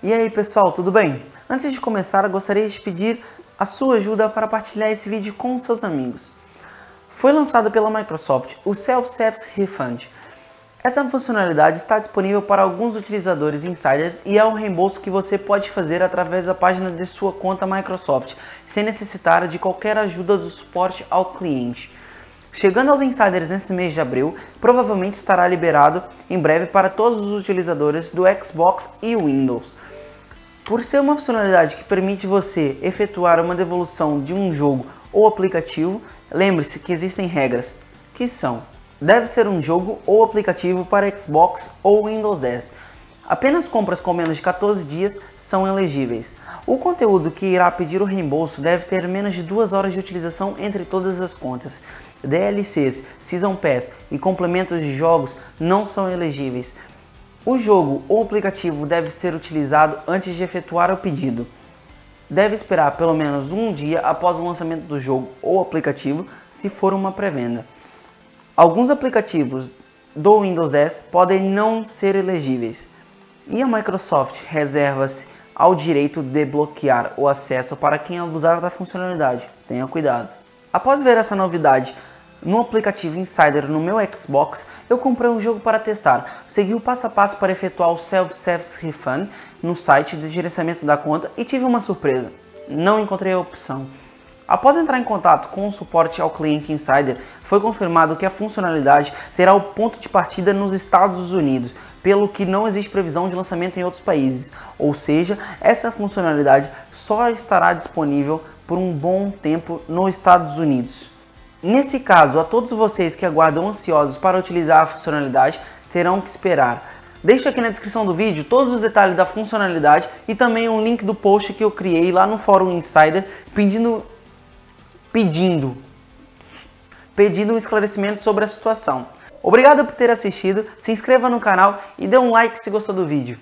E aí pessoal, tudo bem? Antes de começar, eu gostaria de pedir a sua ajuda para partilhar esse vídeo com seus amigos. Foi lançado pela Microsoft o Self-Service Refund. Essa funcionalidade está disponível para alguns utilizadores insiders e é um reembolso que você pode fazer através da página de sua conta Microsoft, sem necessitar de qualquer ajuda do suporte ao cliente. Chegando aos insiders nesse mês de abril, provavelmente estará liberado em breve para todos os utilizadores do Xbox e Windows. Por ser uma funcionalidade que permite você efetuar uma devolução de um jogo ou aplicativo, lembre-se que existem regras, que são Deve ser um jogo ou aplicativo para Xbox ou Windows 10. Apenas compras com menos de 14 dias são elegíveis. O conteúdo que irá pedir o reembolso deve ter menos de 2 horas de utilização entre todas as contas. DLCs, Season Pass e complementos de jogos não são elegíveis. O jogo ou aplicativo deve ser utilizado antes de efetuar o pedido. Deve esperar pelo menos um dia após o lançamento do jogo ou aplicativo, se for uma pré-venda. Alguns aplicativos do Windows 10 podem não ser elegíveis, e a Microsoft reserva-se ao direito de bloquear o acesso para quem abusar da funcionalidade. Tenha cuidado. Após ver essa novidade no aplicativo Insider no meu Xbox, eu comprei um jogo para testar. Segui o passo a passo para efetuar o Self-Service Refund no site de gerenciamento da conta e tive uma surpresa. Não encontrei a opção. Após entrar em contato com o suporte ao cliente Insider, foi confirmado que a funcionalidade terá o ponto de partida nos Estados Unidos, pelo que não existe previsão de lançamento em outros países. Ou seja, essa funcionalidade só estará disponível por um bom tempo nos Estados Unidos. Nesse caso, a todos vocês que aguardam ansiosos para utilizar a funcionalidade, terão que esperar. Deixo aqui na descrição do vídeo todos os detalhes da funcionalidade e também um link do post que eu criei lá no Fórum Insider pedindo, pedindo, pedindo um esclarecimento sobre a situação. Obrigado por ter assistido, se inscreva no canal e dê um like se gostou do vídeo.